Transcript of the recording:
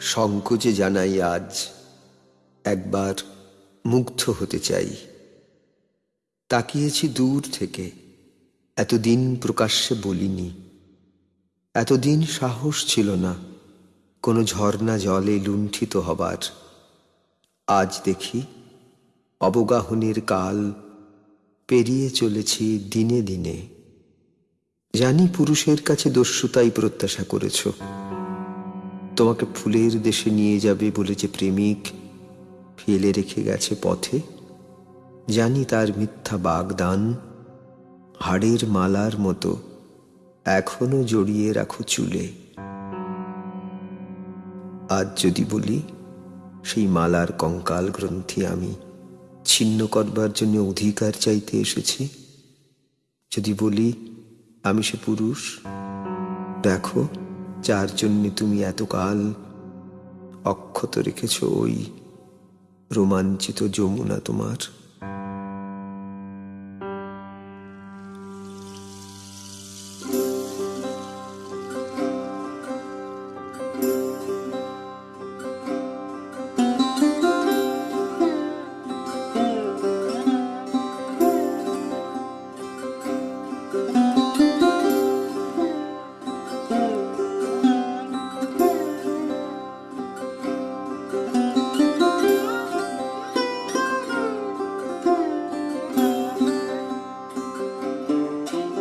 সংকোচে জানাই আজ একবার মুগ্ধ হতে চাই। তাকিয়েছি দূর থেকে, এতদিন প্রকাশ্যে বলিনি। এতদিন সাহস ছিল না, কোনো ঝর্ণা জলে লুণ্ঠিত হবার। আজ দেখি অবগাহনের কাল পেরিয়ে চলেছি দিনে দিনে। জানি পুরুষের কাছে দস্যুতাই প্রত্যাশা করেছ। তোমাকে ফুলের দেশে নিয়ে যাবে বলে যে প্রেমিক ফেলে রেখে গেছে পথে, জানি তার মিথ্যা বাগদান, হাড়ের মালার মতো এখনও জড়িয়ে রাখো চুলে। আজ যদি বলি, সেই মালার কঙ্কাল গ্রন্থি আমি ছিন্ন করবার জন্য অধিকার চাইতে এসেছি। যদি বলি, আমি সে পুরুষ, দেখো যার জন্যে তুমি এতকাল অক্ষত রেখেছ ওই রোমাঞ্চিত যমুনা তোমার।